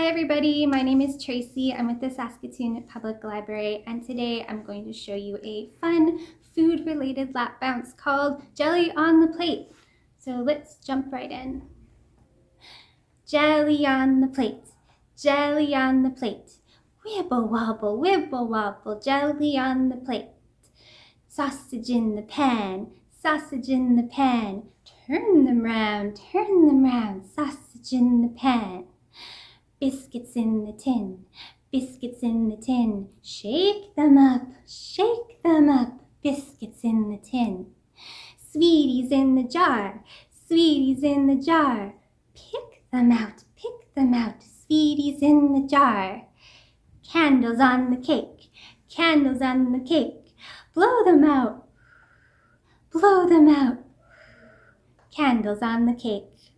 Hi everybody, my name is Tracy. I'm with the Saskatoon Public Library and today I'm going to show you a fun food related lap bounce called Jelly on the Plate. So let's jump right in. Jelly on the plate, jelly on the plate. Wibble wobble, wibble wobble, jelly on the plate. Sausage in the pan, sausage in the pan. Turn them round, turn them round, sausage in the pan. Biscuits in the tin, biscuits in the tin. Shake them up, shake them up, biscuits in the tin. Sweeties in the jar, sweeties in the jar. Pick them out, pick them out, sweeties in the jar. Candles on the cake, candles on the cake. Blow them out, blow them out. Candles on the cake.